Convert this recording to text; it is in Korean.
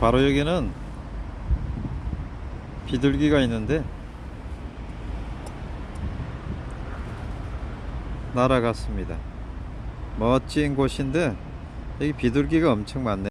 바로 여기는 비둘기가 있는데 날아갔습니다. 멋진 곳인데 여기 비둘기가 엄청 많네.